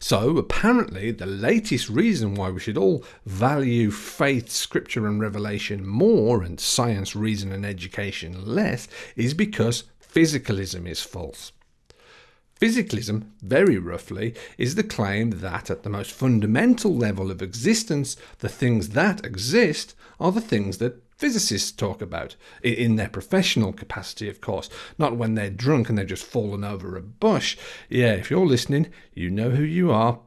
So, apparently, the latest reason why we should all value faith, scripture, and revelation more and science, reason, and education less is because physicalism is false. Physicalism, very roughly, is the claim that at the most fundamental level of existence, the things that exist are the things that physicists talk about, in their professional capacity, of course, not when they're drunk and they've just fallen over a bush. Yeah, if you're listening, you know who you are.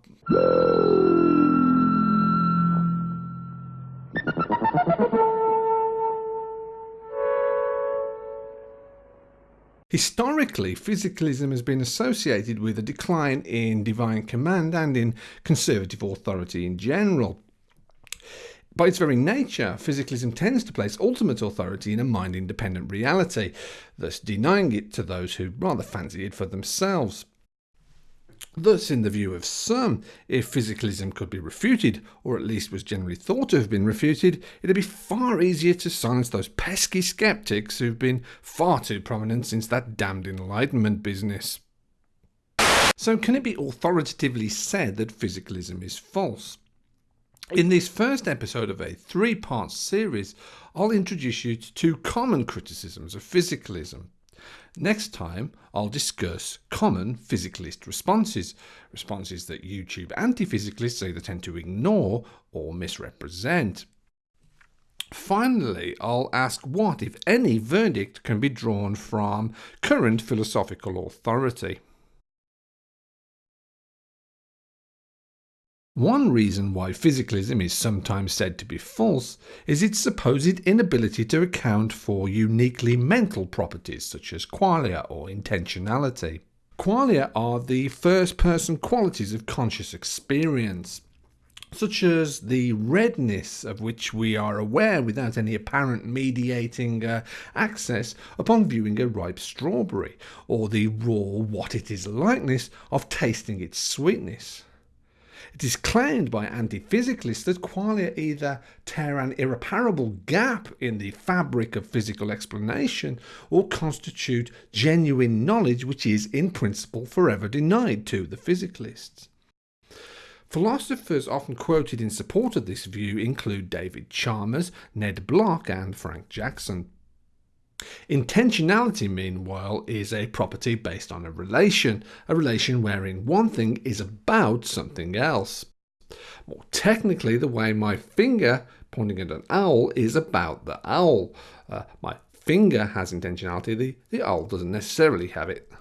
Historically, physicalism has been associated with a decline in divine command and in conservative authority in general. By its very nature, physicalism tends to place ultimate authority in a mind independent reality, thus denying it to those who rather fancy it for themselves. Thus, in the view of some, if physicalism could be refuted, or at least was generally thought to have been refuted, it'd be far easier to silence those pesky skeptics who've been far too prominent since that damned Enlightenment business. So, can it be authoritatively said that physicalism is false? In this first episode of a three part series, I'll introduce you to two common criticisms of physicalism. Next time, I'll discuss common physicalist responses, responses that YouTube anti physicalists either tend to ignore or misrepresent. Finally, I'll ask what, if any, verdict can be drawn from current philosophical authority. One reason why physicalism is sometimes said to be false is its supposed inability to account for uniquely mental properties such as qualia or intentionality. Qualia are the first person qualities of conscious experience, such as the redness of which we are aware without any apparent mediating uh, access upon viewing a ripe strawberry, or the raw what it is likeness of tasting its sweetness. It is claimed by anti-physicalists that qualia either tear an irreparable gap in the fabric of physical explanation or constitute genuine knowledge which is in principle forever denied to the physicalists. Philosophers often quoted in support of this view include David Chalmers, Ned Block and Frank Jackson. Intentionality, meanwhile, is a property based on a relation, a relation wherein one thing is about something else. More technically, the way my finger pointing at an owl is about the owl. Uh, my finger has intentionality, the, the owl doesn't necessarily have it.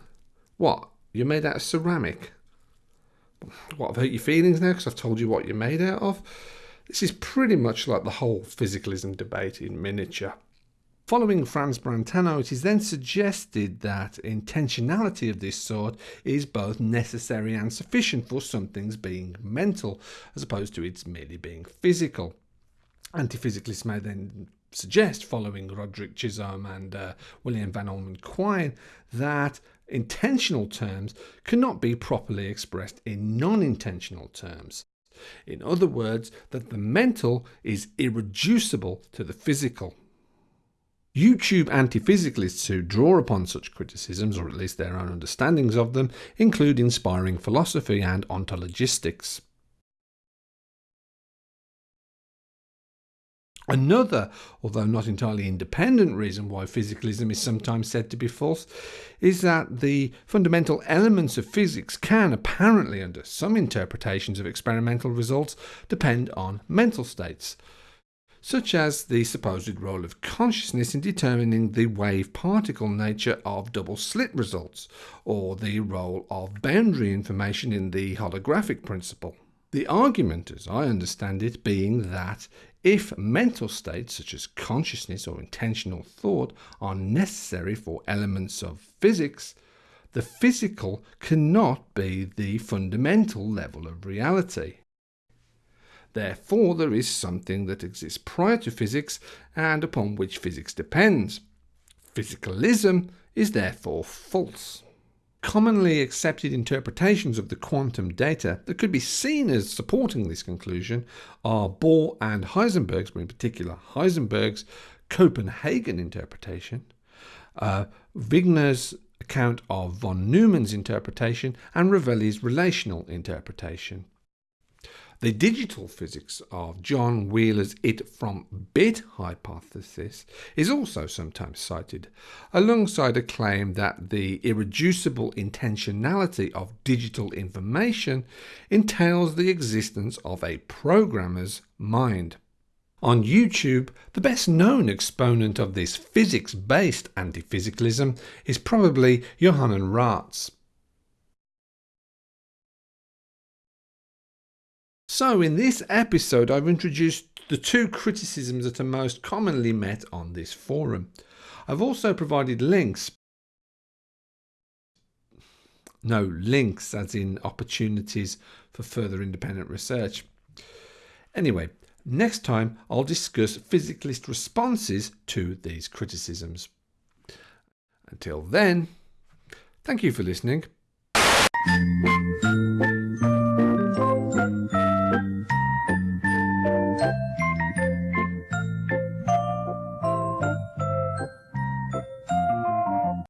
What? You're made out of ceramic? What, I've hurt your feelings now because I've told you what you're made out of? This is pretty much like the whole physicalism debate in miniature. Following Franz Brentano, it is then suggested that intentionality of this sort is both necessary and sufficient for something's being mental, as opposed to its merely being physical. Anti-physicalists may then suggest, following Roderick Chisholm and uh, William Van Orman Quine, that intentional terms cannot be properly expressed in non-intentional terms. In other words, that the mental is irreducible to the physical. YouTube anti-physicalists who draw upon such criticisms, or at least their own understandings of them, include inspiring philosophy and ontologistics. Another, although not entirely independent reason why physicalism is sometimes said to be false is that the fundamental elements of physics can apparently, under some interpretations of experimental results, depend on mental states such as the supposed role of consciousness in determining the wave-particle nature of double-slit results, or the role of boundary information in the holographic principle. The argument, as I understand it, being that if mental states such as consciousness or intentional thought are necessary for elements of physics, the physical cannot be the fundamental level of reality. Therefore, there is something that exists prior to physics and upon which physics depends. Physicalism is therefore false. Commonly accepted interpretations of the quantum data that could be seen as supporting this conclusion are Bohr and Heisenberg's, but in particular Heisenberg's Copenhagen interpretation, uh, Wigner's account of von Neumann's interpretation and Rovelli's relational interpretation. The digital physics of John Wheeler's it from bit hypothesis is also sometimes cited, alongside a claim that the irreducible intentionality of digital information entails the existence of a programmer's mind. On YouTube, the best known exponent of this physics based anti physicalism is probably Johannes Ratz. So, in this episode, I've introduced the two criticisms that are most commonly met on this forum. I've also provided links. No, links as in opportunities for further independent research. Anyway, next time I'll discuss physicalist responses to these criticisms. Until then, thank you for listening.